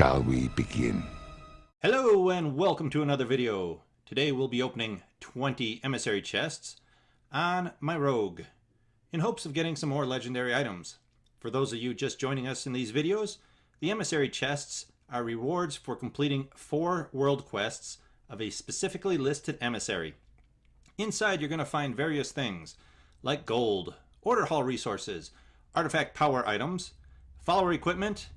Shall we begin? Hello and welcome to another video. Today we'll be opening 20 emissary chests on my rogue in hopes of getting some more legendary items. For those of you just joining us in these videos, the emissary chests are rewards for completing four world quests of a specifically listed emissary. Inside you're going to find various things like gold, order hall resources, artifact power items, follower equipment,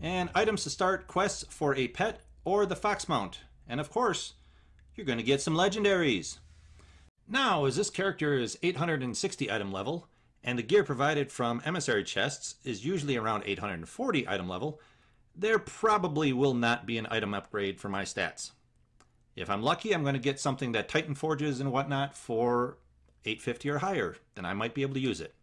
and items to start quests for a pet or the fox mount. And of course, you're going to get some legendaries. Now, as this character is 860 item level, and the gear provided from emissary chests is usually around 840 item level, there probably will not be an item upgrade for my stats. If I'm lucky, I'm going to get something that Titan forges and whatnot for 850 or higher, then I might be able to use it.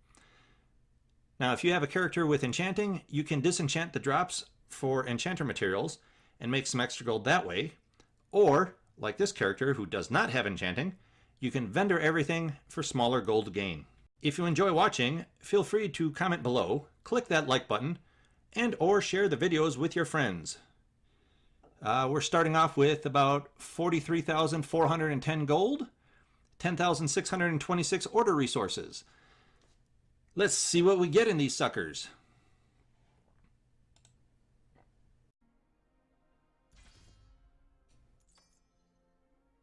Now, if you have a character with enchanting, you can disenchant the drops for enchanter materials and make some extra gold that way. Or, like this character who does not have enchanting, you can vendor everything for smaller gold gain. If you enjoy watching, feel free to comment below, click that like button, and or share the videos with your friends. Uh, we're starting off with about 43,410 gold, 10,626 order resources. Let's see what we get in these suckers.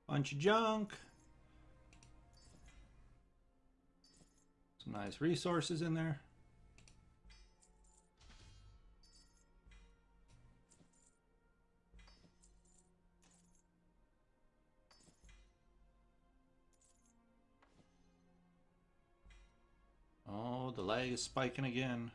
Bunch of junk. Some nice resources in there. The lag is spiking again.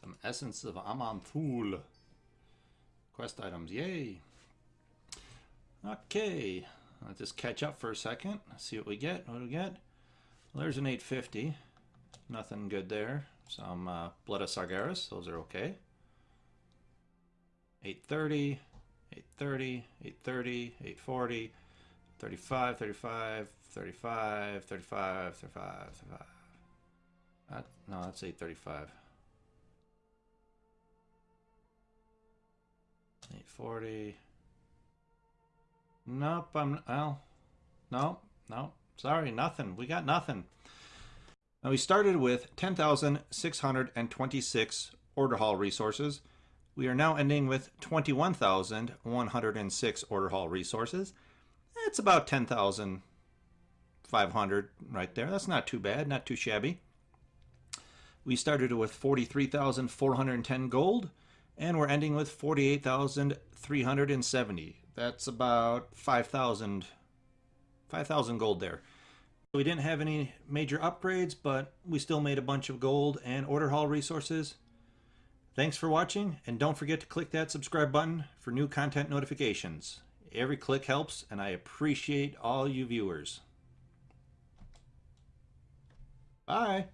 Some essence of Aman'Thul. Quest items, yay! Okay, let's just catch up for a second. See what we get. What do we get? Well, there's an 850. Nothing good there. Some uh, Blood of Sargeras, those are okay. 830, 830, 830, 840, 35, 35, 35, 35, 35, 35. That, no, that's 835. 840. Nope, I'm, well, no, no, sorry, nothing. We got nothing. Now we started with 10,626 order hall resources. We are now ending with 21,106 order hall resources. That's about 10,500 right there. That's not too bad, not too shabby. We started with 43,410 gold, and we're ending with 48,370. That's about 5,000 5,000 gold there. We didn't have any major upgrades, but we still made a bunch of gold and order hall resources. Thanks for watching, and don't forget to click that subscribe button for new content notifications. Every click helps, and I appreciate all you viewers. Bye!